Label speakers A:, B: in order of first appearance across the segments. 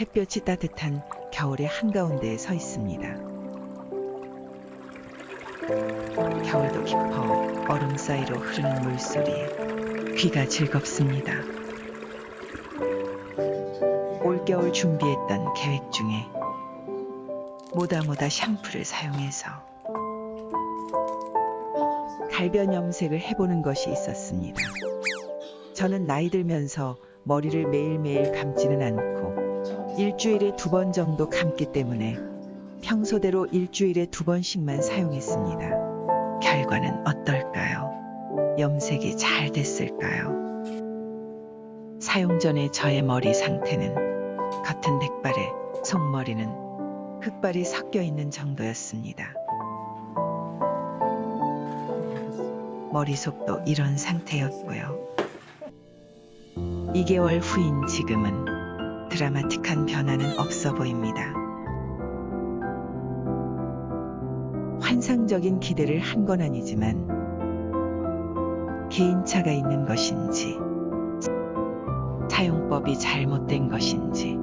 A: 햇볕이 따뜻한 겨울의 한가운데에 서 있습니다. 겨울도 깊어 얼음 사이로 흐르는 물소리에 귀가 즐겁습니다. 올겨울 준비했던 계획 중에 모다모다 샴푸를 사용해서 갈변 염색을 해보는 것이 있었습니다. 저는 나이 들면서 머리를 매일매일 감지는 않고 일주일에 두 번 정도 감기 때문에 평소대로 일주일에 두 번씩만 사용했습니다. 결과는 어떨까요? 염색이 잘 됐을까요? 사용 전의 저의 머리 상태는 겉은 백발에 속머리는 흑발이 섞여 있는 정도였습니다. 머리속도 이런 상태였고요. 2개월 후인 지금은 드라마틱한 변화는 없어 보입니다. 환상적인 기대를 한 건 아니지만 개인차가 있는 것인지 사용법이 잘못된 것인지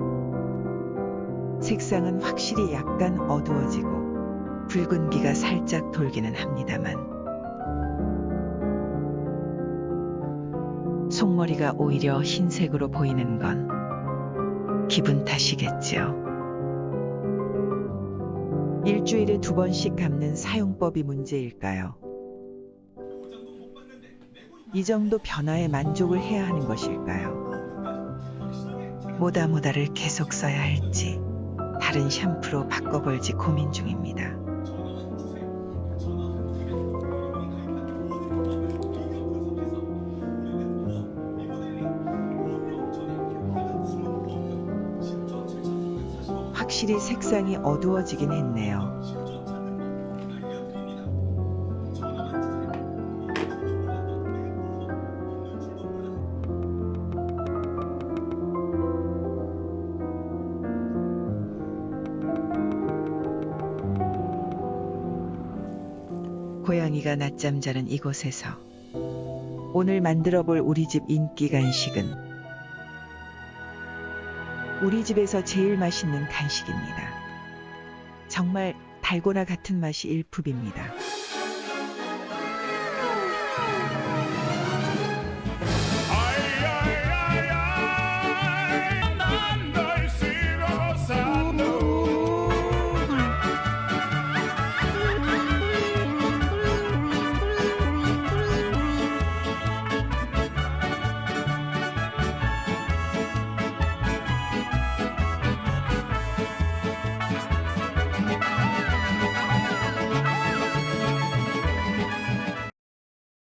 A: 색상은 확실히 약간 어두워지고 붉은기가 살짝 돌기는 합니다만 속머리가 오히려 흰색으로 보이는 건 기분 탓이겠지요. 일주일에 두 번씩 감는 사용법이 문제일까요? 이 정도 변화에 만족을 해야 하는 것일까요? 모다모다를 계속 써야 할지 다른 샴푸로 바꿔볼지 고민 중입니다. 확실히 색상이 어두워지긴 했네요. 고양이가 낮잠 자는 이곳에서 오늘 만들어 볼 우리 집 인기 간식은 우리 집에서 제일 맛있는 간식입니다. 정말 달고나 같은 맛이 일품입니다.